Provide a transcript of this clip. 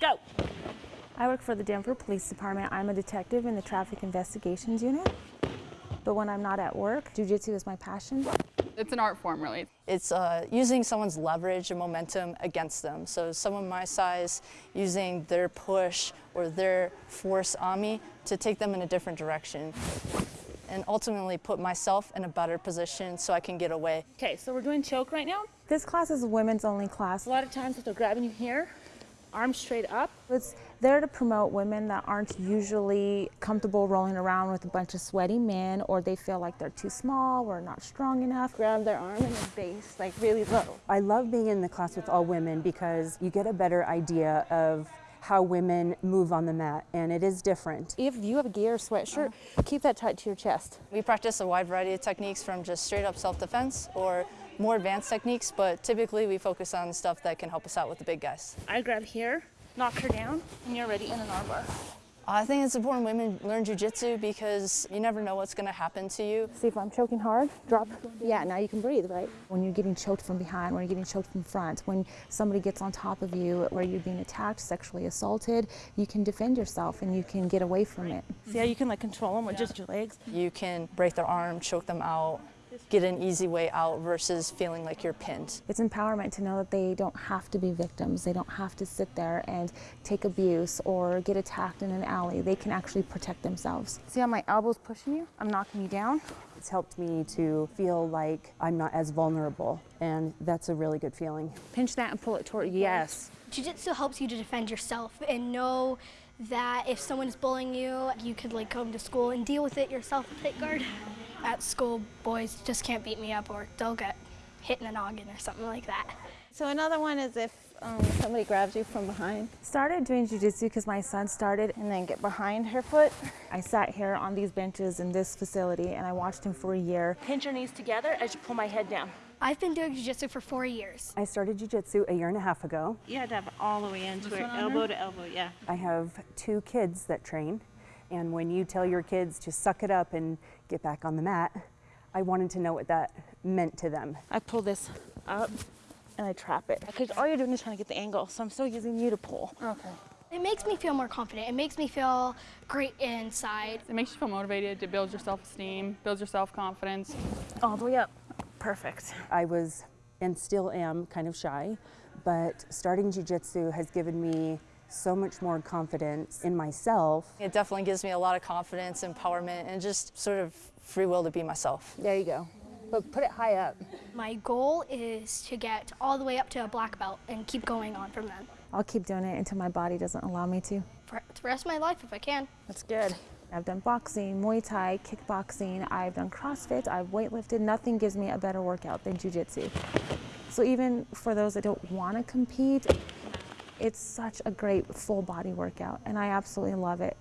Go. I work for the Denver Police Department. I'm a detective in the Traffic Investigations Unit. But when I'm not at work, jujitsu is my passion. It's an art form, really. It's uh, using someone's leverage and momentum against them. So someone my size using their push or their force on me to take them in a different direction and ultimately put myself in a better position so I can get away. Okay, so we're doing choke right now. This class is a women's only class. A lot of times if they're grabbing you here, arms straight up. It's there to promote women that aren't usually comfortable rolling around with a bunch of sweaty men or they feel like they're too small or not strong enough. Grab their arm and then base like really low. I love being in the class with all women because you get a better idea of how women move on the mat, and it is different. If you have a gear or sweatshirt, uh-huh. keep that tight to your chest. We practice a wide variety of techniques from just straight up self-defense or more advanced techniques, but typically we focus on stuff that can help us out with the big guys. I grab here, knock her down, and you're ready in an armbar. I think it's important women learn jujitsu because you never know what's going to happen to you. See if I'm choking hard, drop. Yeah, now you can breathe, right? When you're getting choked from behind, when you're getting choked from front, when somebody gets on top of you, where you're being attacked, sexually assaulted, you can defend yourself and you can get away from it. See how you can like control them with just your legs? You can break their arm, choke them out, get an easy way out versus feeling like you're pinned. It's empowerment to know that they don't have to be victims. They don't have to sit there and take abuse or get attacked in an alley. They can actually protect themselves. See how my elbow's pushing you? I'm knocking you down. It's helped me to feel like I'm not as vulnerable, and that's a really good feeling. Pinch that and pull it toward you. Yes. Jiu-Jitsu helps you to defend yourself and know that if someone is bullying you, you could like come to school and deal with it yourself and take guard. At school, boys just can't beat me up or they'll get hit in the noggin or something like that. So another one is if um, somebody grabs you from behind Started doing jujitsu because my son started. and then get behind her foot. I sat here on these benches in this facility and I watched him for a year. Pinch your knees together as you pull my head down. I've been doing jiu-jitsu for four years. I started jujitsu a year and a half ago. You had to have all the way into it, elbow to elbow, yeah. I have two kids that train, and when you tell your kids to suck it up and get back on the mat, I wanted to know what that meant to them. I pull this up and I trap it. Because all you're doing is trying to get the angle, so I'm still using you to pull. Okay. It makes me feel more confident. It makes me feel great inside. It makes you feel motivated, it builds your self-esteem, builds your self-confidence. All the way up. Perfect. I was and still am kind of shy, but starting jujitsu has given me so much more confidence in myself. It definitely gives me a lot of confidence, empowerment, and just sort of free will to be myself. There you go. But put it high up. My goal is to get all the way up to a black belt and keep going on from then. I'll keep doing it until my body doesn't allow me to. For the rest of my life if I can. That's good. I've done boxing, Muay Thai, kickboxing, I've done CrossFit, I've weightlifted. Nothing gives me a better workout than Jiu-Jitsu. So even for those that don't want to compete, it's such a great full body workout and I absolutely love it.